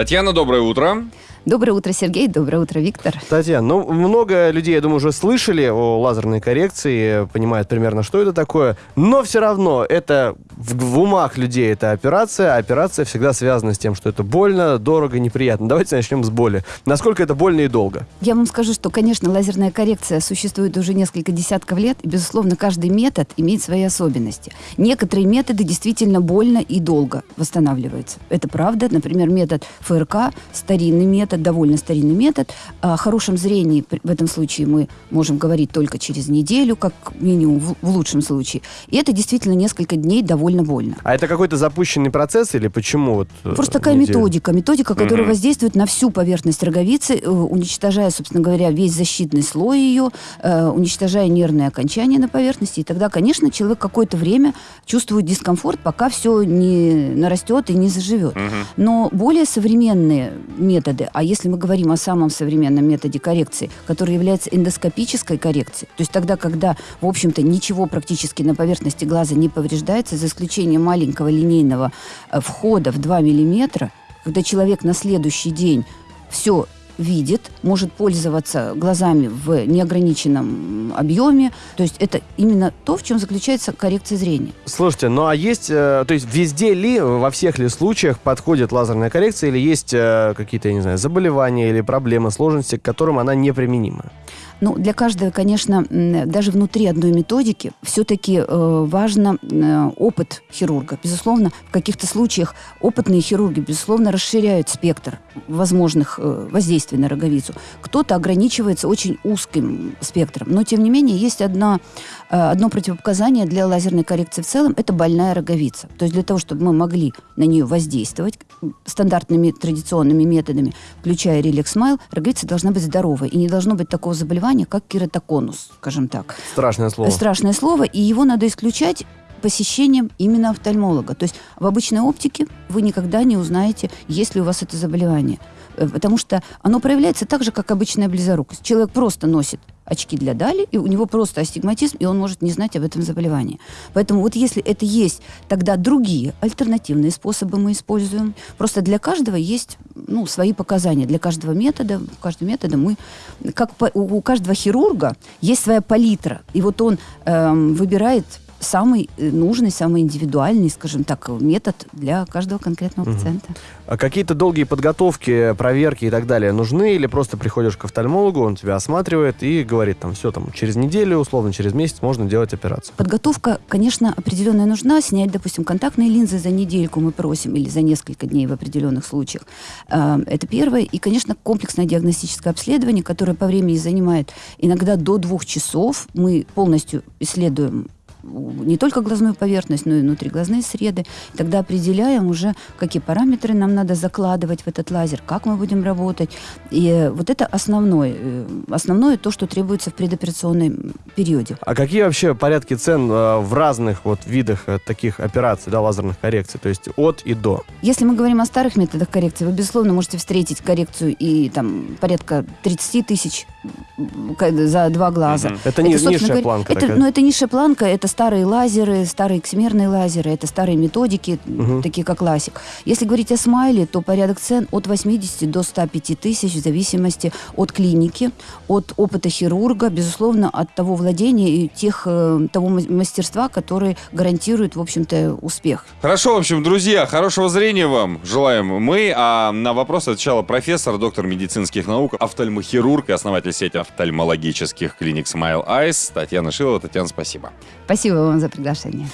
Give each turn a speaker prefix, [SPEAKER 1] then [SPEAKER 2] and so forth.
[SPEAKER 1] Татьяна, доброе утро.
[SPEAKER 2] Доброе утро, Сергей. Доброе утро, Виктор.
[SPEAKER 3] Татьяна, ну, много людей, я думаю, уже слышали о лазерной коррекции, понимают примерно, что это такое, но все равно это в, в умах людей это операция, а операция всегда связана с тем, что это больно, дорого, неприятно. Давайте начнем с боли. Насколько это больно и долго?
[SPEAKER 2] Я вам скажу, что, конечно, лазерная коррекция существует уже несколько десятков лет, и, безусловно, каждый метод имеет свои особенности. Некоторые методы действительно больно и долго восстанавливаются. Это правда. Например, метод ФРК, старинный метод, метод, довольно старинный метод. О хорошем зрении в этом случае мы можем говорить только через неделю, как минимум в, в лучшем случае. И это действительно несколько дней довольно больно.
[SPEAKER 3] А это какой-то запущенный процесс или почему? Вот,
[SPEAKER 2] э, Просто такая неделю? методика. Методика, которая mm-hmm. воздействует на всю поверхность роговицы, э, уничтожая, собственно говоря, весь защитный слой ее, э, уничтожая нервные окончания на поверхности. И тогда, конечно, человек какое-то время чувствует дискомфорт, пока все не нарастет и не заживет. Mm-hmm. Но более современные методы, а если мы говорим о самом современном методе коррекции, который является эндоскопической коррекцией, то есть тогда, когда, в общем-то, ничего практически на поверхности глаза не повреждается, за исключением маленького линейного э, входа в 2 миллиметра, когда человек на следующий день все видит, может пользоваться глазами в неограниченном объеме. То есть это именно то, в чем заключается коррекция зрения.
[SPEAKER 3] Слушайте, ну а есть, э, то есть везде ли, во всех ли случаях подходит лазерная коррекция или есть э, какие-то, я не знаю, заболевания или проблемы, сложности, к которым она неприменима?
[SPEAKER 2] Ну, для каждого, конечно, даже внутри одной методики все-таки э, важно э, опыт хирурга. Безусловно, в каких-то случаях опытные хирурги, безусловно, расширяют спектр возможных э, воздействий на роговицу. Кто-то ограничивается очень узким спектром. Но, тем не менее, есть одна, э, одно противопоказание для лазерной коррекции в целом – это больная роговица. То есть для того, чтобы мы могли на нее воздействовать стандартными традиционными методами, включая реликс смайл, роговица должна быть здоровой. И не должно быть такого заболевания, как кератоконус, скажем так.
[SPEAKER 3] Страшное слово.
[SPEAKER 2] Страшное слово, и его надо исключать посещением именно офтальмолога. То есть в обычной оптике вы никогда не узнаете, есть ли у вас это заболевание. Э, потому что оно проявляется так же, как обычная близорукость. Человек просто носит очки для дали, и у него просто астигматизм, и он может не знать об этом заболевании. Поэтому вот если это есть, тогда другие альтернативные способы мы используем. Просто для каждого есть ну, свои показания. Для каждого метода, у каждого метода мы, как у каждого хирурга есть своя палитра. И вот он эм, выбирает самый э, нужный, самый индивидуальный, скажем так, метод для каждого конкретного угу. пациента.
[SPEAKER 3] А какие-то долгие подготовки, проверки и так далее нужны? Или просто приходишь к офтальмологу, он тебя осматривает и говорит, там, все, там, через неделю, условно, через месяц можно делать операцию?
[SPEAKER 2] Подготовка, конечно, определенная нужна. Снять, допустим, контактные линзы за недельку мы просим или за несколько дней в определенных случаях. Э, это первое. И, конечно, комплексное диагностическое обследование, которое по времени занимает иногда до двух часов. Мы полностью исследуем не только глазную поверхность, но и внутриглазные среды. Тогда определяем уже, какие параметры нам надо закладывать в этот лазер, как мы будем работать. И вот это основное, э, основное то, что требуется в предоперационном периоде.
[SPEAKER 3] А какие вообще порядки цен э, в разных вот видах э, таких операций, да, лазерных коррекций, то есть от и до?
[SPEAKER 2] Если мы говорим о старых методах коррекции, вы, безусловно, можете встретить коррекцию и там порядка 30 тысяч за два глаза. Угу.
[SPEAKER 3] Это, это не, низшая говоря, планка.
[SPEAKER 2] Это, ну, это низшая планка, это старые лазеры, старые эксмерные лазеры, это старые методики, угу. такие как классик. Если говорить о смайле, то порядок цен от 80 до 105 тысяч в зависимости от клиники, от опыта хирурга, безусловно, от того владения и тех, э, того мастерства, который гарантирует, в общем-то, успех.
[SPEAKER 1] Хорошо, в общем, друзья, хорошего зрения вам желаем мы. А на вопрос отвечала профессор, доктор медицинских наук, офтальмохирург и основатель сети офтальмологических клиник Smile Eyes Татьяна Шилова. Татьяна, спасибо.
[SPEAKER 2] Спасибо вам за приглашение.